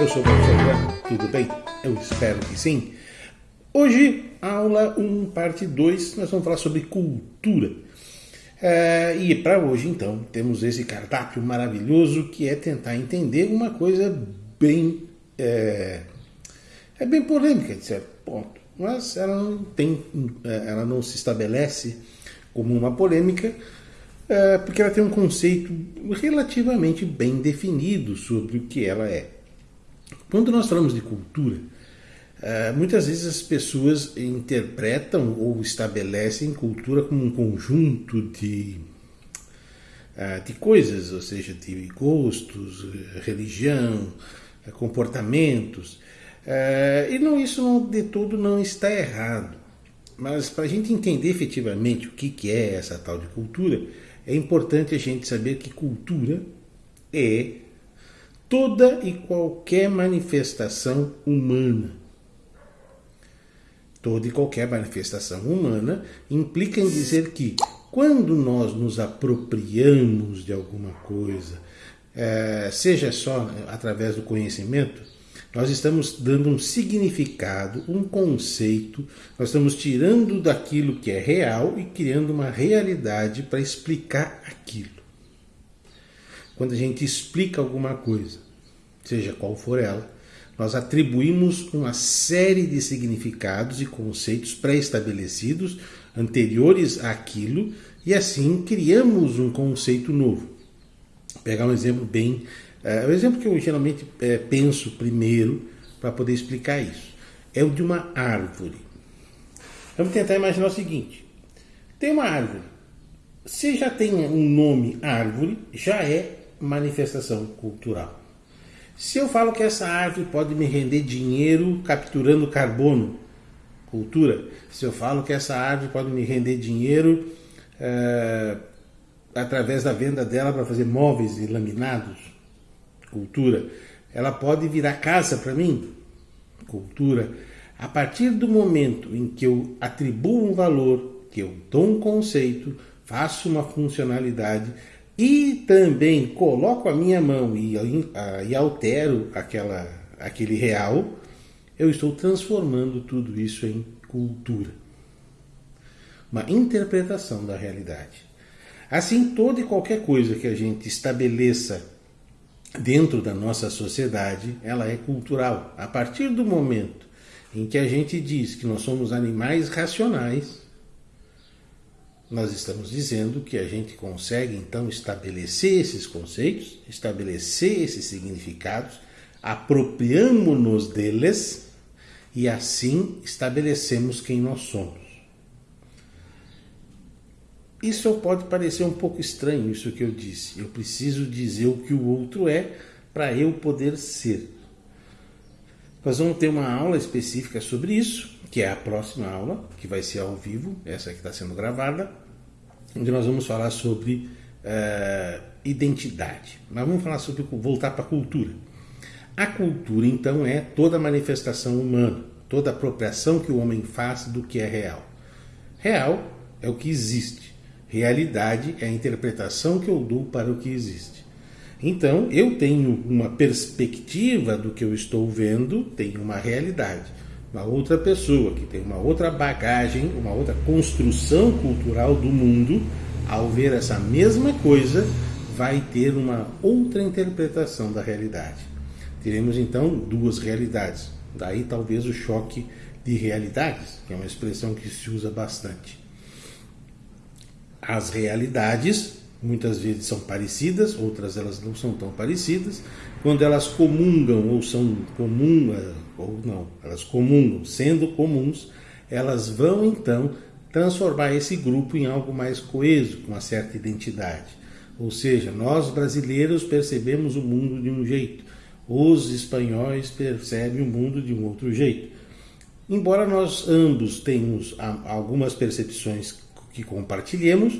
Eu sou o professor tudo bem? Eu espero que sim. Hoje, aula 1, parte 2, nós vamos falar sobre cultura. É, e para hoje, então, temos esse cardápio maravilhoso que é tentar entender uma coisa bem. É, é bem polêmica, de certo ponto. Mas ela não tem. É, ela não se estabelece como uma polêmica, é, porque ela tem um conceito relativamente bem definido sobre o que ela é. Quando nós falamos de cultura, é, muitas vezes as pessoas interpretam ou estabelecem cultura como um conjunto de, é, de coisas, ou seja, de gostos, religião, comportamentos. E não, isso de todo não está errado. Mas para a gente entender efetivamente o que é essa tal de cultura, é importante a gente saber que cultura é toda e qualquer manifestação humana. Toda e qualquer manifestação humana implica em dizer que quando nós nos apropriamos de alguma coisa, é, seja só através do conhecimento, nós estamos dando um significado, um conceito, nós estamos tirando daquilo que é real e criando uma realidade para explicar aquilo. Quando a gente explica alguma coisa, seja qual for ela, nós atribuímos uma série de significados e conceitos pré-estabelecidos anteriores àquilo e assim criamos um conceito novo. Vou pegar um exemplo bem é, o exemplo que eu geralmente é, penso primeiro para poder explicar isso é o de uma árvore. Vamos tentar imaginar o seguinte: tem uma árvore. Se já tem um nome árvore, já é manifestação cultural. Se eu falo que essa árvore pode me render dinheiro capturando carbono, cultura. Se eu falo que essa árvore pode me render dinheiro é, através da venda dela para fazer móveis e laminados, cultura, ela pode virar casa para mim, cultura, a partir do momento em que eu atribuo um valor, que eu dou um conceito, faço uma funcionalidade e também coloco a minha mão e, e altero aquela, aquele real, eu estou transformando tudo isso em cultura. Uma interpretação da realidade. Assim, toda e qualquer coisa que a gente estabeleça dentro da nossa sociedade, ela é cultural. A partir do momento em que a gente diz que nós somos animais racionais, nós estamos dizendo que a gente consegue então estabelecer esses conceitos, estabelecer esses significados, apropriamos-nos deles e assim estabelecemos quem nós somos. Isso pode parecer um pouco estranho, isso que eu disse. Eu preciso dizer o que o outro é para eu poder ser. Nós vamos ter uma aula específica sobre isso, que é a próxima aula, que vai ser ao vivo, essa que está sendo gravada, onde nós vamos falar sobre uh, identidade. Mas vamos falar sobre voltar para a cultura. A cultura, então, é toda manifestação humana, toda apropriação que o homem faz do que é real. Real é o que existe. Realidade é a interpretação que eu dou para o que existe. Então, eu tenho uma perspectiva do que eu estou vendo, tenho uma realidade. Uma outra pessoa que tem uma outra bagagem, uma outra construção cultural do mundo, ao ver essa mesma coisa, vai ter uma outra interpretação da realidade. Teremos então duas realidades. Daí talvez o choque de realidades, que é uma expressão que se usa bastante as realidades muitas vezes são parecidas, outras elas não são tão parecidas. Quando elas comungam ou são comum eh, ou não, elas comungam, sendo comuns, elas vão então transformar esse grupo em algo mais coeso, com uma certa identidade. Ou seja, nós brasileiros percebemos o mundo de um jeito, os espanhóis percebem o mundo de um outro jeito. Embora nós ambos tenhamos algumas percepções que compartilhemos,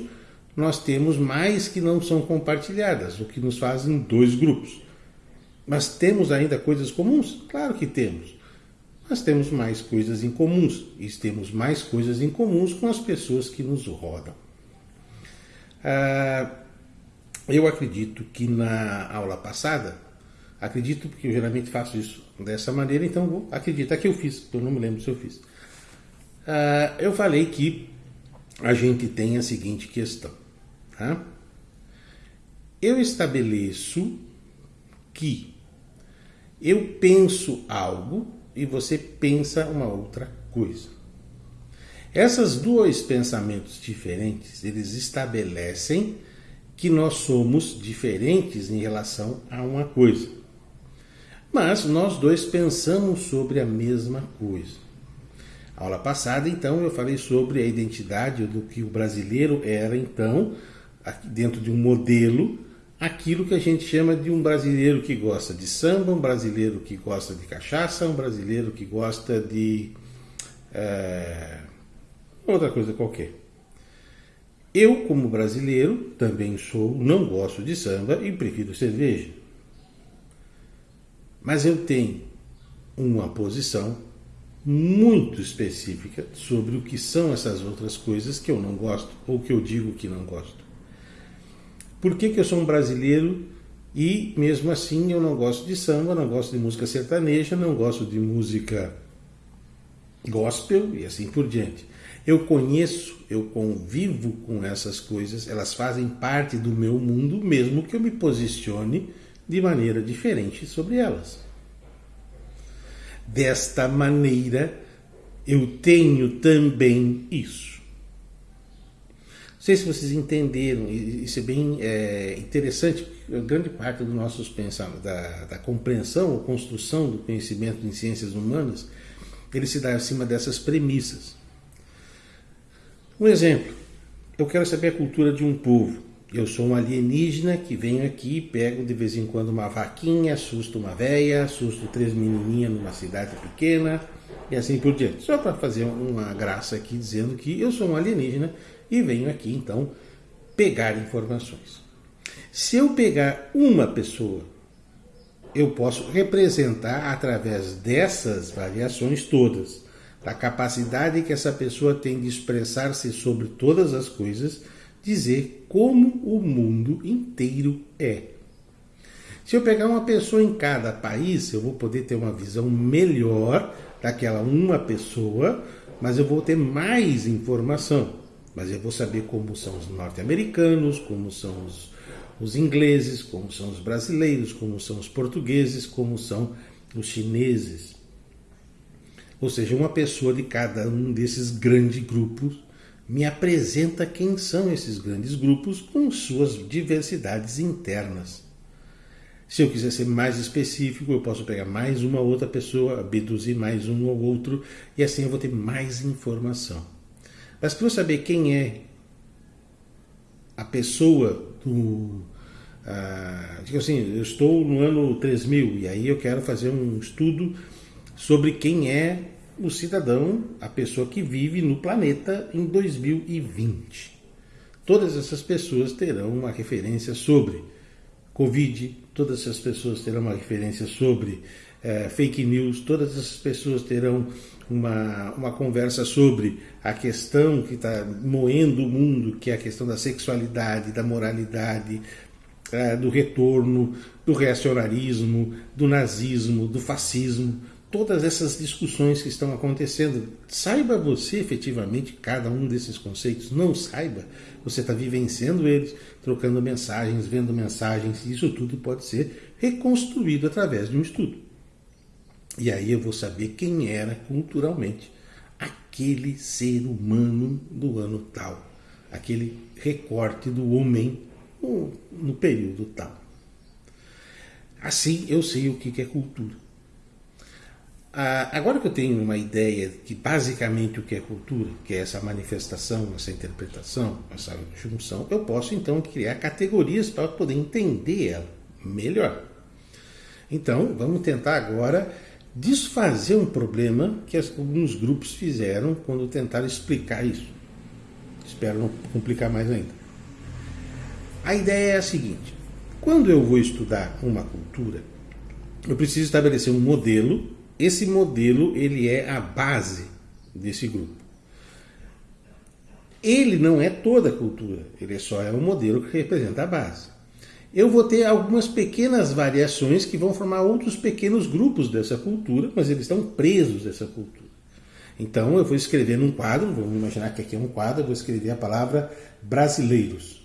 nós temos mais que não são compartilhadas, o que nos fazem dois grupos. Mas temos ainda coisas comuns? Claro que temos. Mas temos mais coisas em comuns e temos mais coisas em comuns com as pessoas que nos rodam. Ah, eu acredito que na aula passada Acredito porque eu geralmente faço isso dessa maneira, então vou acreditar que eu fiz, eu não me lembro se eu fiz. Uh, eu falei que a gente tem a seguinte questão. Tá? Eu estabeleço que eu penso algo e você pensa uma outra coisa. Essas dois pensamentos diferentes, eles estabelecem que nós somos diferentes em relação a uma coisa. Mas nós dois pensamos sobre a mesma coisa. Aula passada, então, eu falei sobre a identidade do que o brasileiro era, então, dentro de um modelo, aquilo que a gente chama de um brasileiro que gosta de samba, um brasileiro que gosta de cachaça, um brasileiro que gosta de é, outra coisa qualquer. Eu, como brasileiro, também sou, não gosto de samba e prefiro cerveja. Mas eu tenho uma posição muito específica sobre o que são essas outras coisas que eu não gosto ou que eu digo que não gosto. Por que, que eu sou um brasileiro e mesmo assim eu não gosto de samba, não gosto de música sertaneja, não gosto de música gospel e assim por diante. Eu conheço, eu convivo com essas coisas, elas fazem parte do meu mundo, mesmo que eu me posicione de maneira diferente sobre elas. Desta maneira, eu tenho também isso. Sei se vocês entenderam, isso é bem é, interessante, grande parte dos nossos pensamentos, da, da compreensão ou construção do conhecimento em ciências humanas, ele se dá acima dessas premissas. Um exemplo, eu quero saber a cultura de um povo. Eu sou um alienígena que venho aqui, pego de vez em quando uma vaquinha, assusto uma véia, assusto três menininhas numa cidade pequena e assim por diante. Só para fazer uma graça aqui dizendo que eu sou um alienígena e venho aqui então pegar informações. Se eu pegar uma pessoa, eu posso representar através dessas variações todas, da capacidade que essa pessoa tem de expressar-se sobre todas as coisas dizer como o mundo inteiro é. Se eu pegar uma pessoa em cada país, eu vou poder ter uma visão melhor daquela uma pessoa, mas eu vou ter mais informação. Mas eu vou saber como são os norte-americanos, como são os, os ingleses, como são os brasileiros, como são os portugueses, como são os chineses. Ou seja, uma pessoa de cada um desses grandes grupos me apresenta quem são esses grandes grupos com suas diversidades internas. Se eu quiser ser mais específico, eu posso pegar mais uma outra pessoa, abduzir mais um ou outro, e assim eu vou ter mais informação. Mas para eu saber quem é a pessoa do. Ah, digo assim, eu estou no ano 3000 e aí eu quero fazer um estudo sobre quem é o cidadão, a pessoa que vive no planeta em 2020. Todas essas pessoas terão uma referência sobre Covid, todas essas pessoas terão uma referência sobre é, fake news, todas essas pessoas terão uma, uma conversa sobre a questão que está moendo o mundo, que é a questão da sexualidade, da moralidade, é, do retorno, do reacionarismo, do nazismo, do fascismo todas essas discussões que estão acontecendo. Saiba você efetivamente cada um desses conceitos. Não saiba, você está vivenciando eles, trocando mensagens, vendo mensagens. Isso tudo pode ser reconstruído através de um estudo. E aí eu vou saber quem era culturalmente aquele ser humano do ano tal, aquele recorte do homem no, período tal. Assim eu sei o que é cultura. Ah, agora que eu tenho uma ideia de basicamente o que é cultura, que é essa manifestação, essa interpretação, essa junção, eu posso então criar categorias para poder entender ela melhor. Então, vamos tentar agora desfazer um problema que alguns grupos fizeram quando tentaram explicar isso. Espero não complicar mais ainda. A ideia é a seguinte: quando eu vou estudar uma cultura, eu preciso estabelecer um modelo esse modelo ele é a base desse grupo. Ele não é toda a cultura, ele só é um modelo que representa a base. Eu vou ter algumas pequenas variações que vão formar outros pequenos grupos dessa cultura, mas eles estão presos dessa cultura. Então eu vou escrever num quadro, vamos imaginar que aqui é um quadro, eu vou escrever a palavra brasileiros.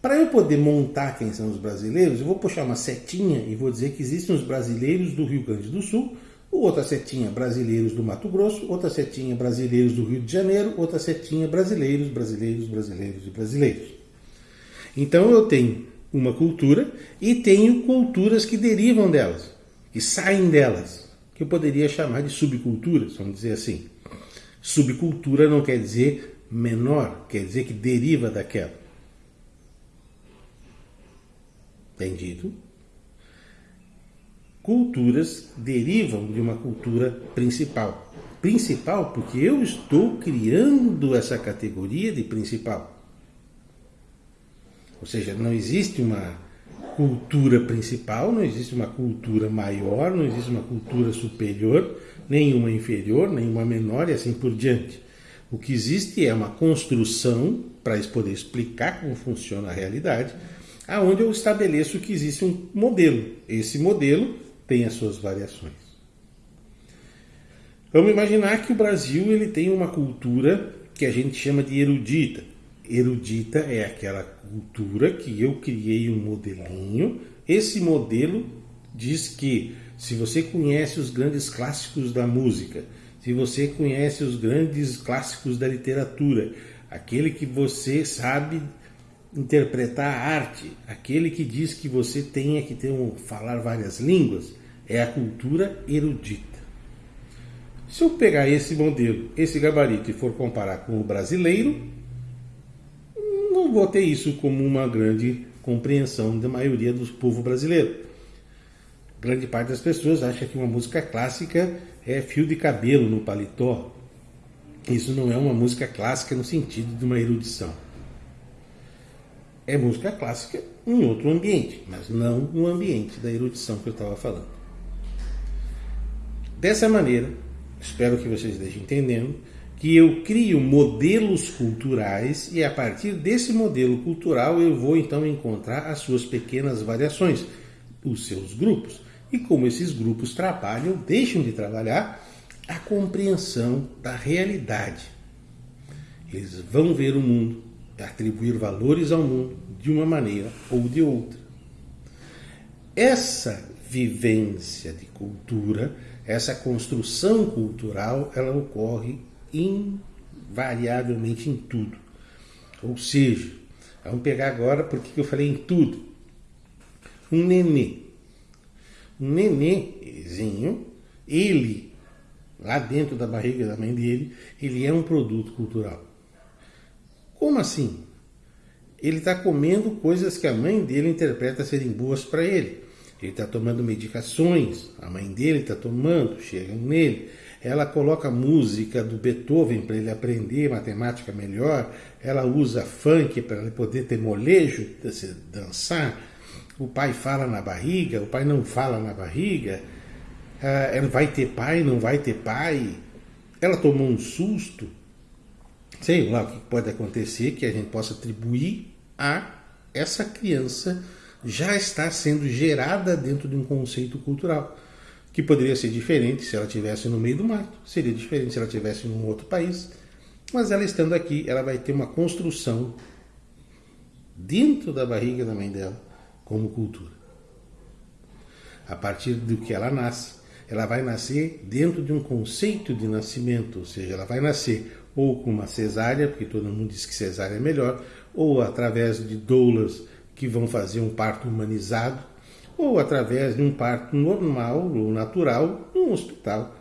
Para eu poder montar quem são os brasileiros, eu vou puxar uma setinha e vou dizer que existem os brasileiros do Rio Grande do Sul, outra setinha brasileiros do Mato Grosso, outra setinha brasileiros do Rio de Janeiro, outra setinha brasileiros, brasileiros, brasileiros e brasileiros. Então eu tenho uma cultura e tenho culturas que derivam delas, que saem delas, que eu poderia chamar de subculturas, vamos dizer assim. Subcultura não quer dizer menor, quer dizer que deriva daquela. Entendido? Culturas derivam de uma cultura principal. Principal porque eu estou criando essa categoria de principal. Ou seja, não existe uma cultura principal, não existe uma cultura maior, não existe uma cultura superior, nenhuma inferior, nenhuma menor e assim por diante. O que existe é uma construção para poder explicar como funciona a realidade, aonde eu estabeleço que existe um modelo. Esse modelo tem as suas variações. Vamos imaginar que o Brasil ele tem uma cultura que a gente chama de erudita erudita é aquela cultura que eu criei um modelinho. Esse modelo diz que se você conhece os grandes clássicos da música, se você conhece os grandes clássicos da literatura, aquele que você sabe interpretar a arte, aquele que diz que você tenha que ter um, falar várias línguas, é a cultura erudita. Se eu pegar esse modelo, esse gabarito e for comparar com o brasileiro, vou ter isso como uma grande compreensão da maioria do povo brasileiro. Grande parte das pessoas acha que uma música clássica é fio de cabelo no paletó. Isso não é uma música clássica no sentido de uma erudição. É música clássica em outro ambiente, mas não no ambiente da erudição que eu estava falando. Dessa maneira, espero que vocês estejam entendendo, que eu crio modelos culturais e a partir desse modelo cultural eu vou então encontrar as suas pequenas variações, os seus grupos. E como esses grupos trabalham, deixam de trabalhar a compreensão da realidade. Eles vão ver o mundo, atribuir valores ao mundo de uma maneira ou de outra. Essa vivência de cultura, essa construção cultural, ela ocorre invariavelmente em tudo. Ou seja, vamos pegar agora porque eu falei em tudo. Um nenê. Um nenêzinho, ele, lá dentro da barriga da mãe dele, ele é um produto cultural. Como assim? Ele está comendo coisas que a mãe dele interpreta serem boas para ele. Ele está tomando medicações, a mãe dele está tomando, chegam nele ela coloca música do Beethoven para ele aprender matemática melhor, ela usa funk para ele poder ter molejo, dançar. O pai fala na barriga, o pai não fala na barriga. Ah, ela vai ter pai, não vai ter pai. Ela tomou um susto. Sei lá o que pode acontecer que a gente possa atribuir a essa criança já estar sendo gerada dentro de um conceito cultural que poderia ser diferente se ela estivesse no meio do mato, seria diferente se ela estivesse em um outro país, mas ela estando aqui, ela vai ter uma construção dentro da barriga da mãe dela como cultura. A partir do que ela nasce, ela vai nascer dentro de um conceito de nascimento, ou seja, ela vai nascer ou com uma cesárea, porque todo mundo diz que cesárea é melhor, ou através de doulas que vão fazer um parto humanizado, ou através de um parto normal ou natural num hospital.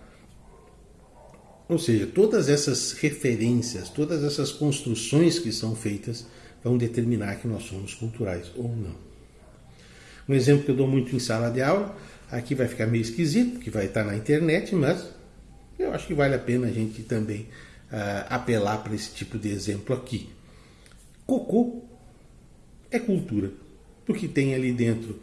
Ou seja, todas essas referências, todas essas construções que são feitas vão determinar que nós somos culturais ou não. Um exemplo que eu dou muito em sala de aula, aqui vai ficar meio esquisito, que vai estar na internet, mas eu acho que vale a pena a gente também uh, apelar para esse tipo de exemplo aqui. Cocô é cultura, porque tem ali dentro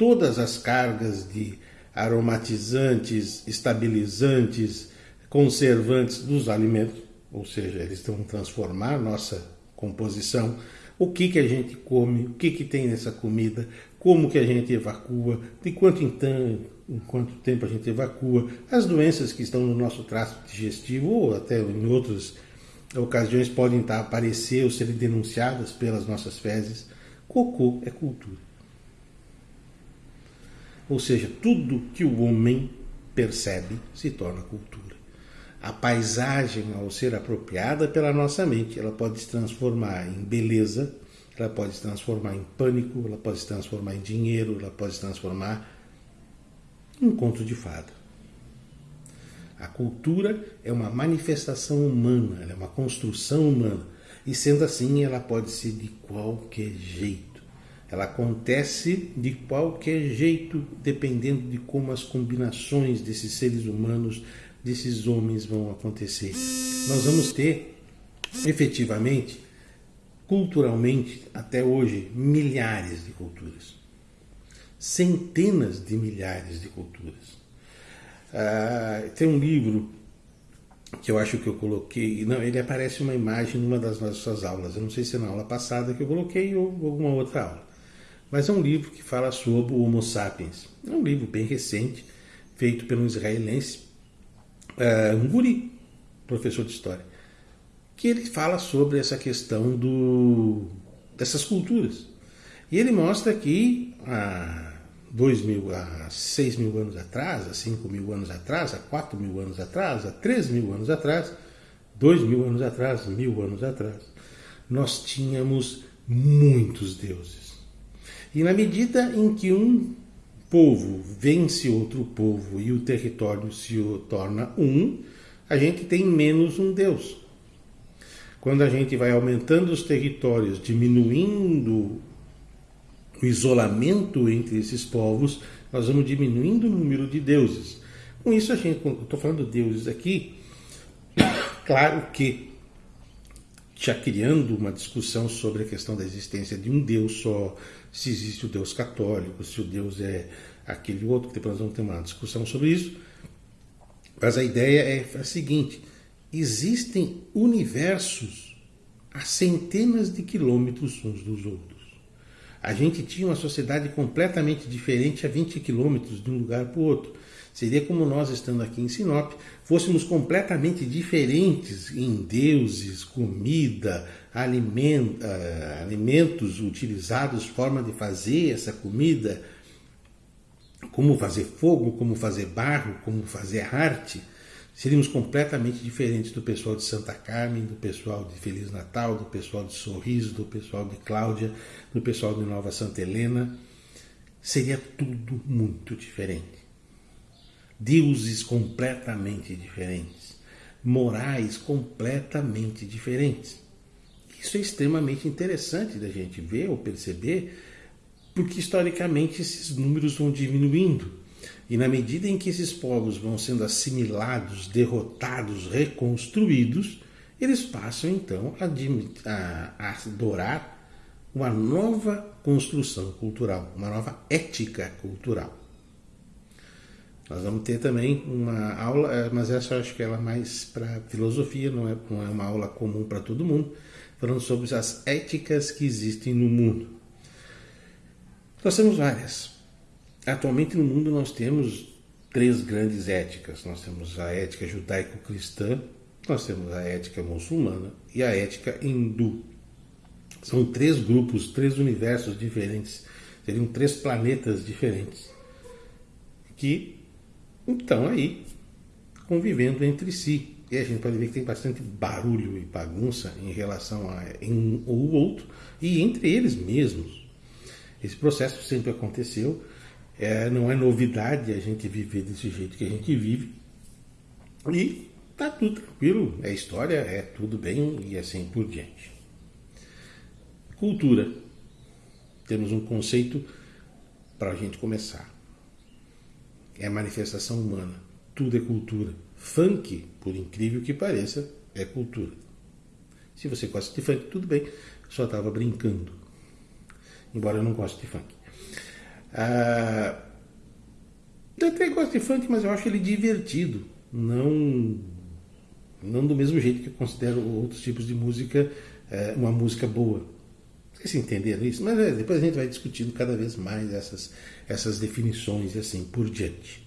todas as cargas de aromatizantes, estabilizantes, conservantes dos alimentos, ou seja, eles vão transformar nossa composição, o que, que a gente come, o que, que tem nessa comida, como que a gente evacua, de quanto em, em quanto tempo a gente evacua, as doenças que estão no nosso trato digestivo ou até em outras ocasiões podem estar aparecer ou serem denunciadas pelas nossas fezes. Cocô é cultura. Ou seja, tudo que o homem percebe se torna cultura. A paisagem, ao ser apropriada pela nossa mente, ela pode se transformar em beleza, ela pode se transformar em pânico, ela pode se transformar em dinheiro, ela pode se transformar em um conto de fada. A cultura é uma manifestação humana, é uma construção humana. E sendo assim, ela pode ser de qualquer jeito. Ela acontece de qualquer jeito, dependendo de como as combinações desses seres humanos, desses homens vão acontecer. Nós vamos ter, efetivamente, culturalmente, até hoje, milhares de culturas. Centenas de milhares de culturas. Ah, tem um livro que eu acho que eu coloquei. Não, ele aparece uma imagem numa das nossas aulas. Eu não sei se é na aula passada que eu coloquei ou alguma outra aula. Mas é um livro que fala sobre o Homo sapiens. É um livro bem recente, feito pelo israelense, uh, um guri, professor de história, que ele fala sobre essa questão do, dessas culturas. E ele mostra que há dois mil, há seis mil anos atrás, há cinco mil anos atrás, há quatro mil anos atrás, há três mil anos atrás, dois mil anos atrás, mil anos atrás, nós tínhamos muitos deuses. E na medida em que um povo vence outro povo e o território se torna um, a gente tem menos um Deus. Quando a gente vai aumentando os territórios, diminuindo o isolamento entre esses povos, nós vamos diminuindo o número de deuses. Com isso, a gente, estou falando de deuses aqui, claro que já criando uma discussão sobre a questão da existência de um Deus só, se existe o Deus católico, se o Deus é aquele outro, que depois nós vamos ter uma discussão sobre isso. Mas a ideia é a seguinte: existem universos a centenas de quilômetros uns dos outros. A gente tinha uma sociedade completamente diferente a 20 quilômetros de um lugar para o outro. Seria como nós, estando aqui em Sinop, fôssemos completamente diferentes em deuses, comida, uh, alimentos utilizados, forma de fazer essa comida, como fazer fogo, como fazer barro, como fazer arte. Seríamos completamente diferentes do pessoal de Santa Carmen, do pessoal de Feliz Natal, do pessoal de Sorriso, do pessoal de Cláudia, do pessoal de Nova Santa Helena. Seria tudo muito diferente deuses completamente diferentes, morais completamente diferentes. Isso é extremamente interessante da gente ver ou perceber, porque historicamente esses números vão diminuindo. E na medida em que esses povos vão sendo assimilados, derrotados, reconstruídos, eles passam então a, a, adorar uma nova construção cultural, uma nova ética cultural. Nós vamos ter também uma aula, eh, mas essa eu acho que ela é mais para filosofia, não é, não é uma aula comum para todo mundo, falando sobre as éticas que existem no mundo. Nós temos várias. Atualmente no mundo nós temos três grandes éticas. Nós temos a ética judaico-cristã, nós temos a ética muçulmana e a ética hindu. São três grupos, três universos diferentes, seriam três planetas diferentes que então aí, convivendo entre si. E a gente pode ver que tem bastante barulho e bagunça em relação a um ou outro e entre eles mesmos. Esse processo sempre aconteceu, é, não é novidade a gente viver desse jeito que a gente vive. E tá tudo tranquilo, é história, é tudo bem e assim por diante. Cultura. Temos um conceito para a gente começar é manifestação humana. Tudo é cultura. Funk, por incrível que pareça, é cultura. Se você gosta de funk, tudo bem. Só estava brincando. Embora eu não goste de funk. Ah, eu até gosto de funk, mas eu acho ele divertido. Não, não do mesmo jeito que eu considero outros tipos de música é, uma música boa. Vocês entenderam isso? Mas é, depois a gente vai discutindo cada vez mais essas, essas definições e assim por diante.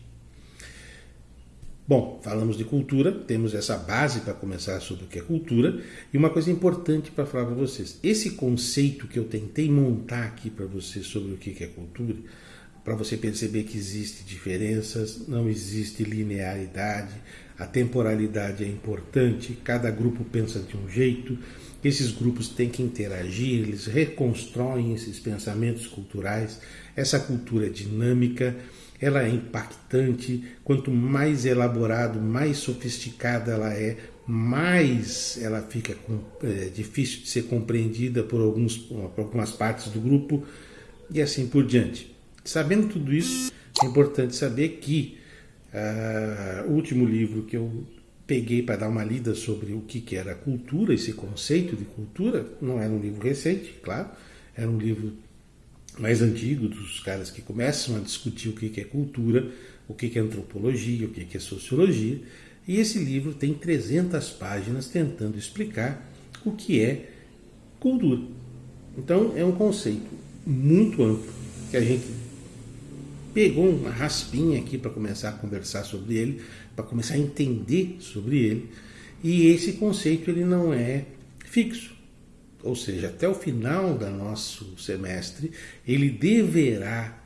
Bom, falamos de cultura, temos essa base para começar sobre o que é cultura, e uma coisa importante para falar para vocês: esse conceito que eu tentei montar aqui para vocês sobre o que é cultura, para você perceber que existe diferenças, não existe linearidade, a temporalidade é importante, cada grupo pensa de um jeito, esses grupos têm que interagir, eles reconstroem esses pensamentos culturais, essa cultura é dinâmica ela é impactante. Quanto mais elaborado, mais sofisticada ela é, mais ela fica é, difícil de ser compreendida por, alguns, por algumas partes do grupo e assim por diante. Sabendo tudo isso, é importante saber que uh, último livro que eu peguei para dar uma lida sobre o que, que era cultura, esse conceito de cultura, não era um livro recente, claro, era um livro mais antigo, dos caras que começam a discutir o que é cultura, o que é antropologia, o que é sociologia. E esse livro tem 300 páginas tentando explicar o que é cultura. Então é um conceito muito amplo que a gente pegou uma raspinha aqui para começar a conversar sobre ele, para começar a entender sobre ele. E esse conceito ele não é fixo ou seja, até o final do nosso semestre, ele deverá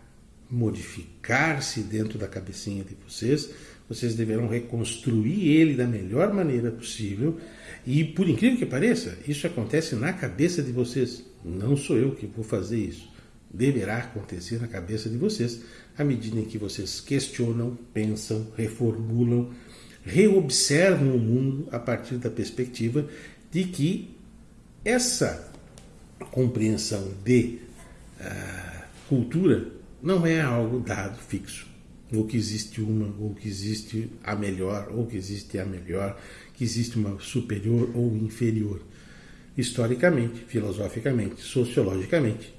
modificar-se dentro da cabecinha de vocês. Vocês deverão reconstruir ele da melhor maneira possível. E por incrível que pareça, isso acontece na cabeça de vocês. Não sou eu que vou fazer isso. Deverá acontecer na cabeça de vocês à medida em que vocês questionam, pensam, reformulam, reobservam o mundo a partir da perspectiva de que essa compreensão de uh, cultura não é algo dado fixo, ou que existe uma, ou que existe a melhor, ou que existe a melhor, que existe uma superior ou inferior. Historicamente, filosoficamente, sociologicamente,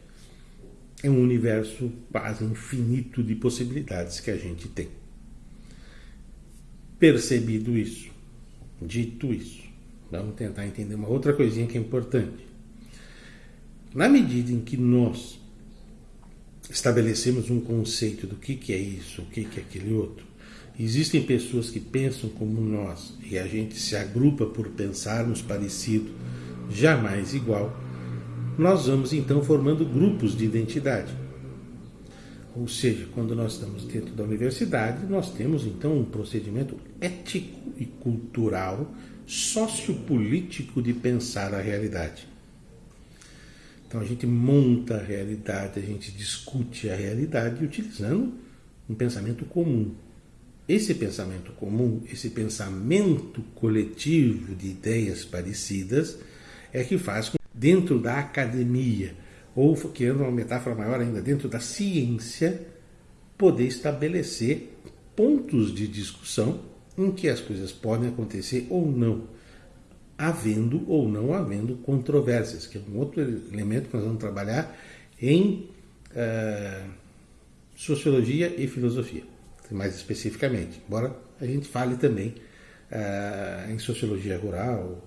é um universo quase infinito de possibilidades que a gente tem. Percebido isso, dito isso, Vamos tentar entender uma outra coisinha que é importante. Na medida em que nós estabelecemos um conceito do que, que é isso, o que, que é aquele outro, existem pessoas que pensam como nós e a gente se agrupa por pensarmos parecido, jamais igual, nós vamos então formando grupos de identidade. Ou seja, quando nós estamos dentro da universidade, nós temos então um procedimento ético e cultural sociopolítico de pensar a realidade. Então a gente monta a realidade, a gente discute a realidade utilizando um pensamento comum. Esse pensamento comum, esse pensamento coletivo de ideias parecidas, é que faz com dentro da academia, ou querendo uma metáfora maior ainda, dentro da ciência, poder estabelecer pontos de discussão em que as coisas podem acontecer ou não, havendo ou não havendo controvérsias, que é um outro elemento que nós vamos trabalhar em uh, sociologia e filosofia, mais especificamente, embora a gente fale também uh, em sociologia rural,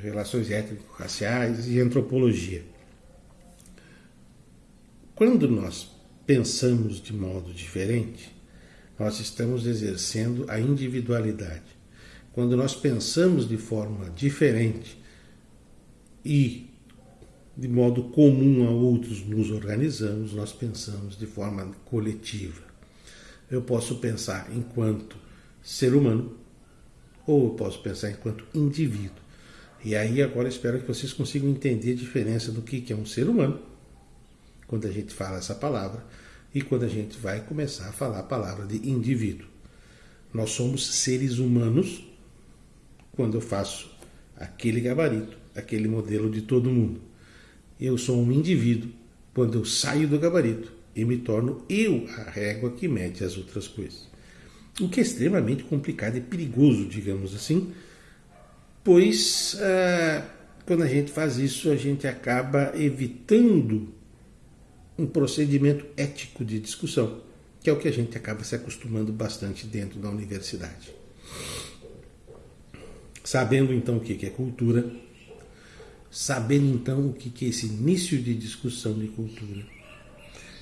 relações étnico-raciais e antropologia. Quando nós pensamos de modo diferente, nós estamos exercendo a individualidade. Quando nós pensamos de forma diferente e de modo comum a outros nos organizamos, nós pensamos de forma coletiva. Eu posso pensar enquanto ser humano ou eu posso pensar enquanto indivíduo. E aí agora espero que vocês consigam entender a diferença do que é um ser humano quando a gente fala essa palavra e quando a gente vai começar a falar a palavra de indivíduo. Nós somos seres humanos quando eu faço aquele gabarito, aquele modelo de todo mundo. Eu sou um indivíduo quando eu saio do gabarito e me torno eu a régua que mede as outras coisas. O que é extremamente complicado e perigoso, digamos assim, pois ah, quando a gente faz isso, a gente acaba evitando um procedimento ético de discussão, que é o que a gente acaba se acostumando bastante dentro da universidade. Sabendo então o que é cultura, saber então o que é esse início de discussão de cultura.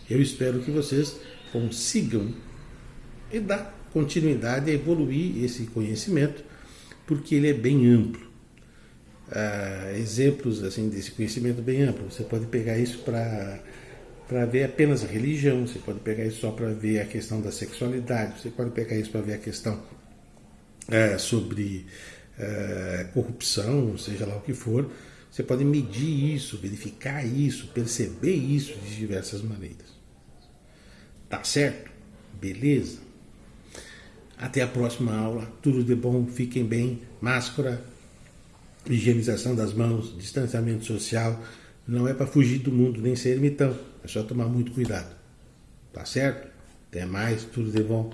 Eu espero que vocês consigam e dar continuidade a evoluir esse conhecimento, porque ele é bem amplo. Ah, exemplos assim desse conhecimento bem amplo, você pode pegar isso para para ver apenas a religião, você pode pegar isso só para ver a questão da sexualidade, você pode pegar isso para ver a questão é, sobre é, corrupção, seja lá o que for. Você pode medir isso, verificar isso, perceber isso de diversas maneiras. Tá certo? Beleza? Até a próxima aula. Tudo de bom, fiquem bem. Máscara, higienização das mãos, distanciamento social. Não é para fugir do mundo nem ser ermitão. É só tomar muito cuidado. Tá certo? Até mais, tudo de bom.